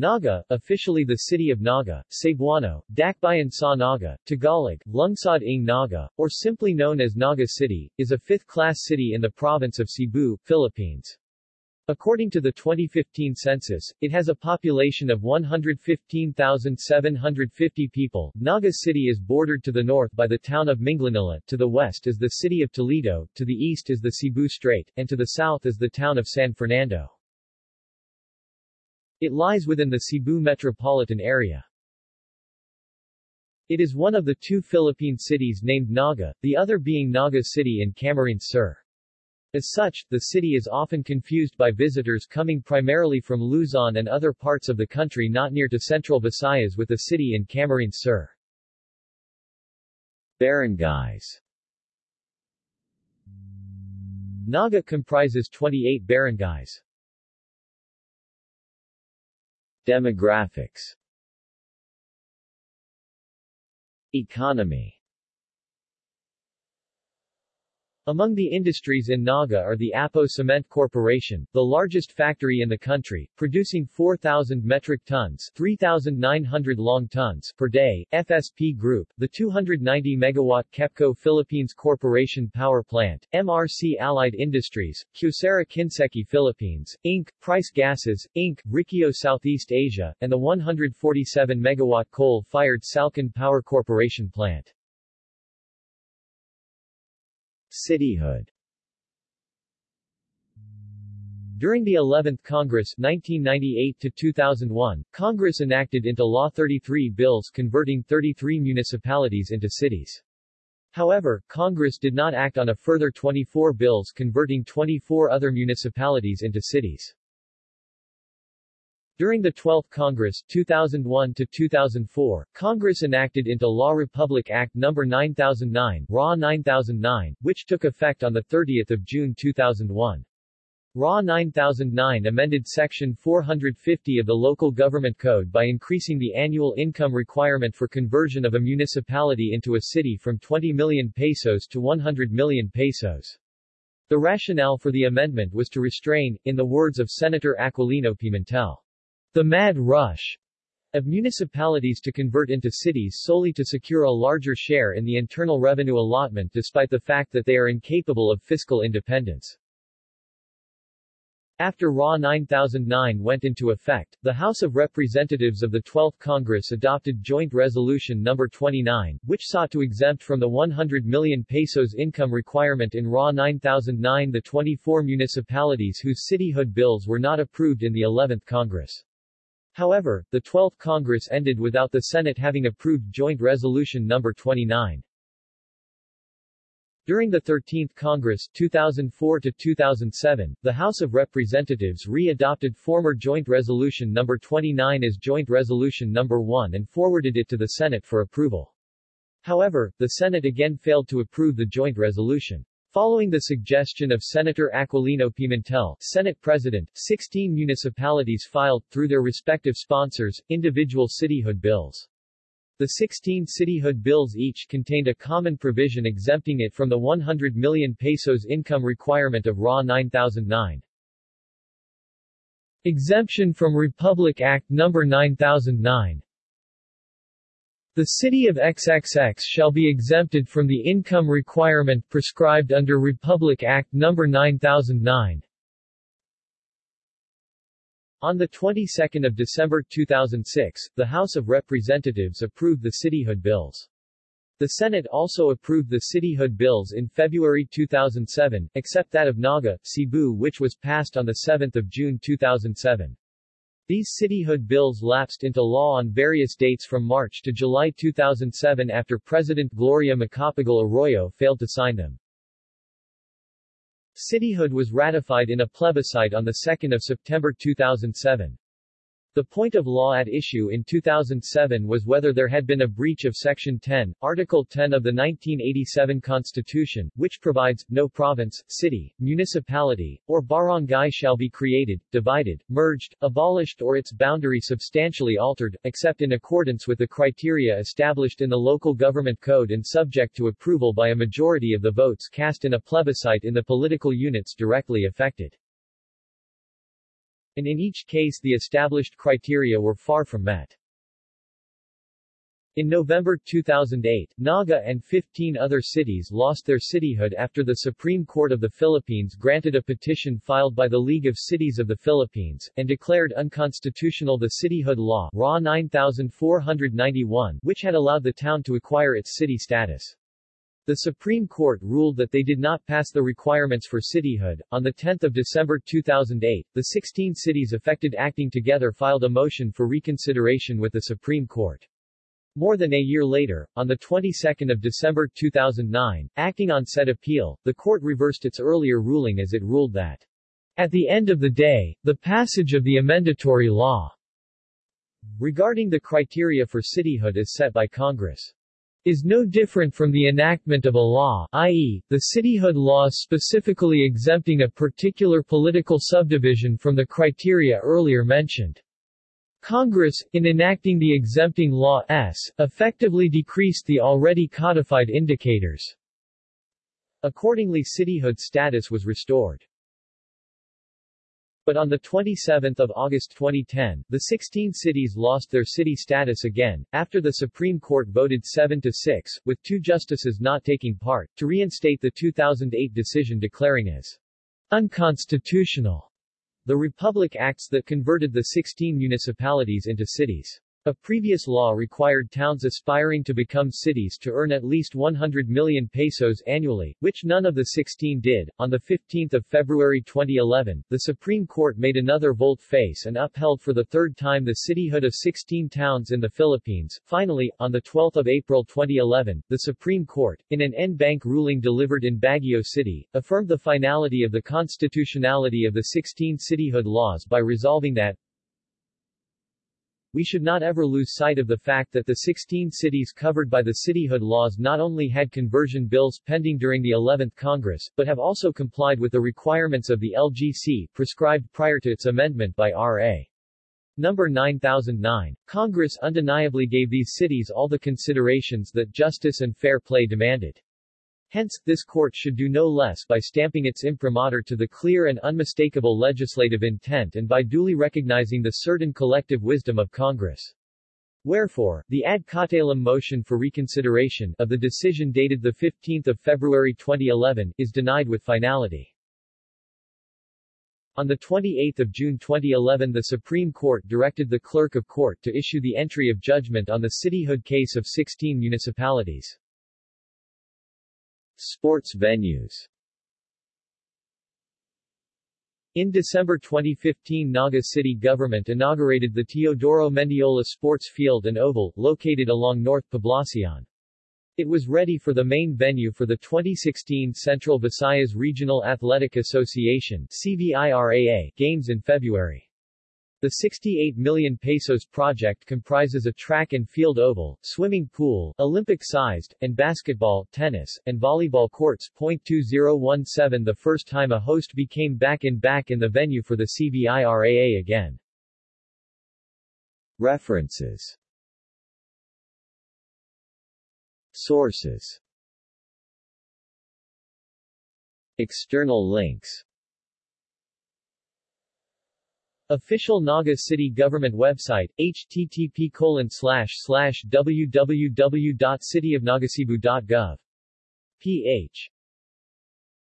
Naga, officially the city of Naga, Cebuano, Dakbayan sa Naga, Tagalog, Lungsod ng Naga, or simply known as Naga City, is a fifth-class city in the province of Cebu, Philippines. According to the 2015 census, it has a population of 115,750 people. Naga City is bordered to the north by the town of Minglanilla, to the west is the city of Toledo, to the east is the Cebu Strait, and to the south is the town of San Fernando. It lies within the Cebu metropolitan area. It is one of the two Philippine cities named Naga, the other being Naga City in Camarines Sur. As such, the city is often confused by visitors coming primarily from Luzon and other parts of the country not near to central Visayas with the city in Camarines Sur. Barangays Naga comprises 28 barangays. Demographics. Economy Among the industries in Naga are the Apo Cement Corporation, the largest factory in the country, producing 4,000 metric tons 3,900 long tons per day, FSP Group, the 290-megawatt KEPCO Philippines Corporation Power Plant, MRC Allied Industries, Kyocera Kinseki Philippines, Inc., Price Gases, Inc., Rikio Southeast Asia, and the 147-megawatt coal-fired Salcon Power Corporation Plant. Cityhood During the 11th Congress 1998-2001, Congress enacted into law 33 bills converting 33 municipalities into cities. However, Congress did not act on a further 24 bills converting 24 other municipalities into cities. During the 12th Congress 2001 to 2004, Congress enacted into law Republic Act No. 9009, RA 9009, which took effect on 30 June 2001. RA 9009 amended Section 450 of the Local Government Code by increasing the annual income requirement for conversion of a municipality into a city from 20 million pesos to 100 million pesos. The rationale for the amendment was to restrain, in the words of Senator Aquilino Pimentel, the mad rush of municipalities to convert into cities solely to secure a larger share in the internal revenue allotment despite the fact that they are incapable of fiscal independence. After RA 9009 went into effect, the House of Representatives of the 12th Congress adopted Joint Resolution No. 29, which sought to exempt from the 100 million pesos income requirement in RA 9009 the 24 municipalities whose cityhood bills were not approved in the 11th Congress. However, the 12th Congress ended without the Senate having approved Joint Resolution No. 29. During the 13th Congress 2004 to 2007, the House of Representatives re-adopted former Joint Resolution No. 29 as Joint Resolution No. 1 and forwarded it to the Senate for approval. However, the Senate again failed to approve the joint resolution. Following the suggestion of Senator Aquilino Pimentel, Senate President, 16 municipalities filed, through their respective sponsors, individual cityhood bills. The 16 cityhood bills each contained a common provision exempting it from the 100 million pesos income requirement of RA 9009. Exemption from Republic Act No. 9009 the city of XXX shall be exempted from the income requirement prescribed under Republic Act No. 9009. On the 22nd of December 2006, the House of Representatives approved the cityhood bills. The Senate also approved the cityhood bills in February 2007, except that of Naga, Cebu which was passed on 7 June 2007. These cityhood bills lapsed into law on various dates from March to July 2007 after President Gloria Macapagal Arroyo failed to sign them. Cityhood was ratified in a plebiscite on 2 September 2007. The point of law at issue in 2007 was whether there had been a breach of Section 10, Article 10 of the 1987 Constitution, which provides, no province, city, municipality, or barangay shall be created, divided, merged, abolished or its boundary substantially altered, except in accordance with the criteria established in the Local Government Code and subject to approval by a majority of the votes cast in a plebiscite in the political units directly affected. And in each case the established criteria were far from met. In November 2008, Naga and 15 other cities lost their cityhood after the Supreme Court of the Philippines granted a petition filed by the League of Cities of the Philippines, and declared unconstitutional the cityhood law RA 9491, which had allowed the town to acquire its city status. The Supreme Court ruled that they did not pass the requirements for cityhood. On 10 December 2008, the 16 cities affected acting together filed a motion for reconsideration with the Supreme Court. More than a year later, on the 22nd of December 2009, acting on said appeal, the court reversed its earlier ruling as it ruled that, at the end of the day, the passage of the amendatory law regarding the criteria for cityhood is set by Congress is no different from the enactment of a law, i.e., the cityhood law specifically exempting a particular political subdivision from the criteria earlier mentioned. Congress, in enacting the exempting law S, effectively decreased the already codified indicators. Accordingly cityhood status was restored. But on 27 August 2010, the 16 cities lost their city status again, after the Supreme Court voted 7 to 6, with two justices not taking part, to reinstate the 2008 decision declaring as unconstitutional the Republic Acts that converted the 16 municipalities into cities. A previous law required towns aspiring to become cities to earn at least 100 million pesos annually, which none of the 16 did. On 15 February 2011, the Supreme Court made another volte-face and upheld for the third time the cityhood of 16 towns in the Philippines. Finally, on 12 April 2011, the Supreme Court, in an en banc ruling delivered in Baguio City, affirmed the finality of the constitutionality of the 16 cityhood laws by resolving that we should not ever lose sight of the fact that the 16 cities covered by the cityhood laws not only had conversion bills pending during the 11th Congress, but have also complied with the requirements of the LGC, prescribed prior to its amendment by R.A. Number 9009. Congress undeniably gave these cities all the considerations that justice and fair play demanded. Hence, this court should do no less by stamping its imprimatur to the clear and unmistakable legislative intent and by duly recognizing the certain collective wisdom of Congress. Wherefore, the ad cautelum motion for reconsideration of the decision dated 15 February 2011 is denied with finality. On 28 June 2011 the Supreme Court directed the Clerk of Court to issue the entry of judgment on the cityhood case of 16 municipalities. Sports venues in December 2015 Naga city government inaugurated the Teodoro Mendiola Sports Field and Oval, located along North Poblacion. It was ready for the main venue for the 2016 Central Visayas Regional Athletic Association CVIRAA games in February. The 68 million pesos project comprises a track and field oval, swimming pool, Olympic-sized, and basketball, tennis, and volleyball courts. 2017 The first time a host became back-in-back in the venue for the CVIRAA again. References Sources External links Official Naga City Government website, http www.cityofnagacebu.gov. ph